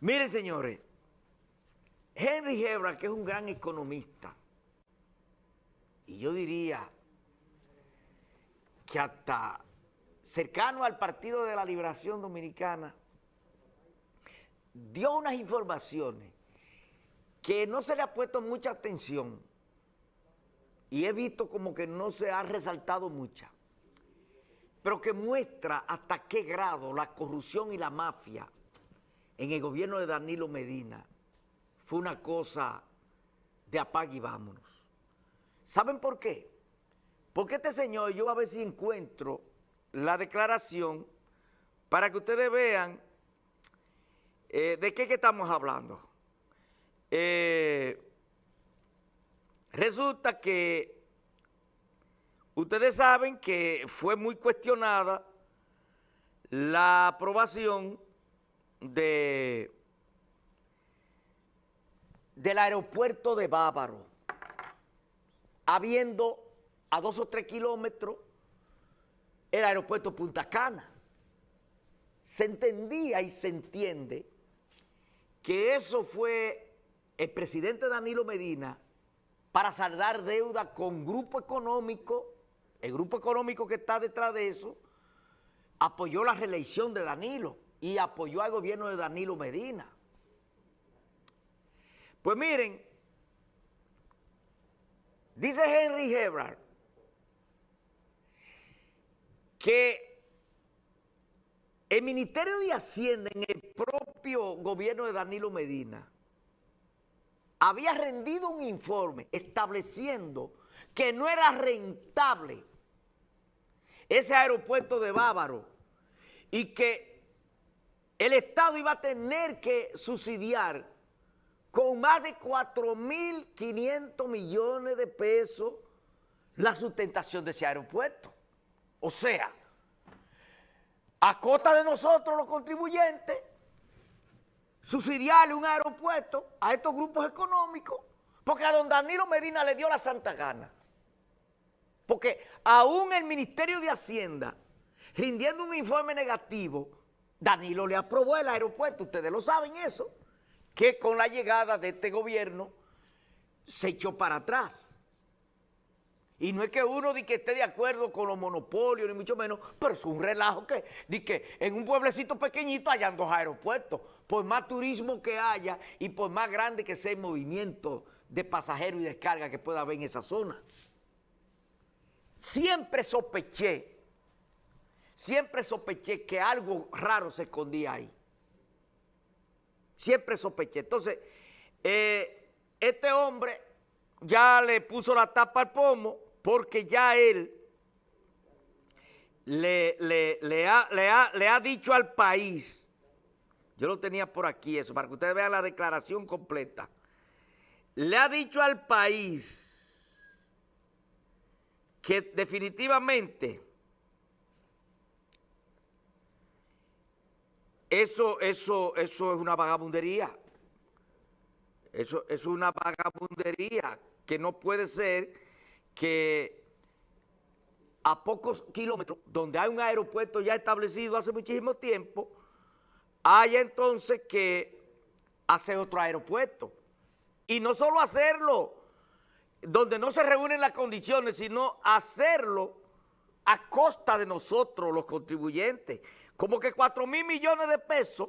Miren, señores, Henry Hebra, que es un gran economista, y yo diría que hasta cercano al Partido de la Liberación Dominicana, dio unas informaciones que no se le ha puesto mucha atención y he visto como que no se ha resaltado mucha, pero que muestra hasta qué grado la corrupción y la mafia en el gobierno de Danilo Medina fue una cosa de apague y vámonos. ¿Saben por qué? Porque este señor, yo a ver si encuentro la declaración para que ustedes vean eh, de qué que estamos hablando. Eh, resulta que ustedes saben que fue muy cuestionada la aprobación de, del aeropuerto de Bávaro, habiendo a dos o tres kilómetros el aeropuerto Punta Cana. Se entendía y se entiende que eso fue el presidente Danilo Medina para saldar deuda con grupo económico, el grupo económico que está detrás de eso, apoyó la reelección de Danilo y apoyó al gobierno de Danilo Medina. Pues miren, dice Henry Hebrard que el Ministerio de Hacienda en el propio gobierno de Danilo Medina había rendido un informe estableciendo que no era rentable ese aeropuerto de Bávaro y que el Estado iba a tener que subsidiar con más de 4.500 millones de pesos la sustentación de ese aeropuerto. O sea, a costa de nosotros los contribuyentes, subsidiarle un aeropuerto a estos grupos económicos, porque a don Danilo Medina le dio la santa gana. Porque aún el Ministerio de Hacienda, rindiendo un informe negativo, Danilo le aprobó el aeropuerto, ustedes lo saben eso, que con la llegada de este gobierno se echó para atrás. Y no es que uno que esté de acuerdo con los monopolios, ni mucho menos, pero es un relajo que, di que en un pueblecito pequeñito hayan dos aeropuertos. Por más turismo que haya y por más grande que sea el movimiento de pasajeros y descarga que pueda haber en esa zona. Siempre sospeché siempre sospeché que algo raro se escondía ahí. Siempre sospeché. Entonces, eh, este hombre ya le puso la tapa al pomo porque ya él le, le, ha, le, ha, dicho al país, yo lo tenía por aquí eso, para que ustedes vean la declaración completa, le ha dicho al país que definitivamente Eso, eso, eso es una vagabundería. Eso, es una vagabundería que no puede ser que a pocos kilómetros, donde hay un aeropuerto ya establecido hace muchísimo tiempo, haya entonces que hacer otro aeropuerto. Y no solo hacerlo donde no se reúnen las condiciones, sino hacerlo a costa de nosotros los contribuyentes. Como que 4 mil millones de pesos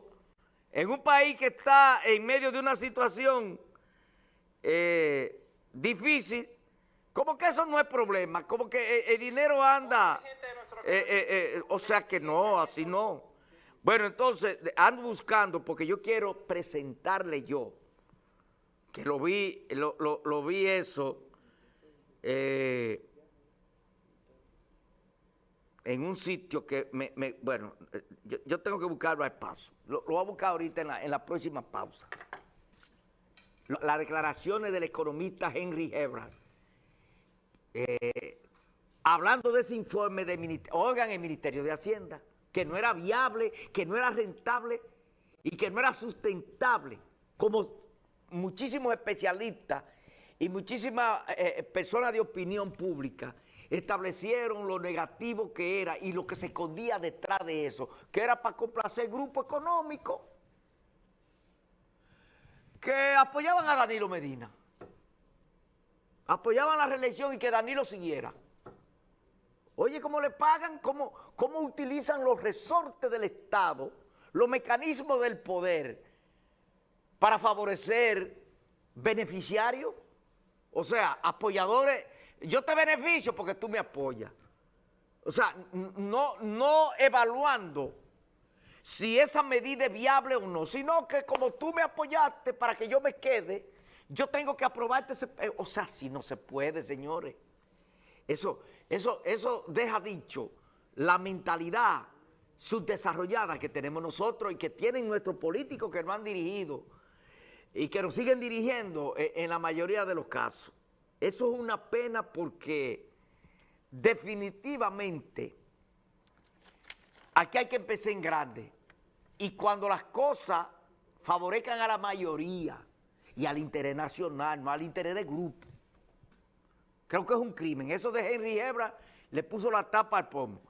en un país que está en medio de una situación eh, difícil, como que eso no es problema, como que eh, el, dinero anda, eh, o sea que no, así no. Bueno, entonces ando buscando, porque yo quiero presentarle yo, que lo vi, lo, lo vi eso, eh, en un sitio que me, bueno, yo, tengo que buscarlo al paso. Lo, voy a buscar ahorita en la, próxima pausa. Las declaraciones del economista Henry Hebrard, eh, hablando de ese informe del oigan el Ministerio de Hacienda, que no era viable, que no era rentable y que no era sustentable, como muchísimos especialistas y muchísimas eh, eh, personas de opinión pública establecieron lo negativo que era y lo que se escondía detrás de eso, que era para complacer grupo económico. que apoyaban a Danilo Medina. Apoyaban la reelección y que Danilo siguiera. Oye, ¿cómo le pagan? ¿Cómo, cómo utilizan los resortes del Estado, los mecanismos del poder para favorecer beneficiarios? O sea, apoyadores, yo te beneficio porque tú me apoyas. O sea, no, no evaluando si esa medida es viable o no, sino que como tú me apoyaste para que yo me quede, yo tengo que aprobarte ese... O sea, si no se puede, señores. Eso, eso, eso deja dicho la mentalidad subdesarrollada que tenemos nosotros y que tienen nuestros políticos que nos han dirigido y que nos siguen dirigiendo en, en la mayoría de los casos. Eso es una pena porque definitivamente aquí hay que empezar en grande. Y cuando las cosas favorezcan a la mayoría y al interés nacional, no al interés de grupo, creo que es un crimen. Eso de Henry Hebra le puso la tapa al pomo.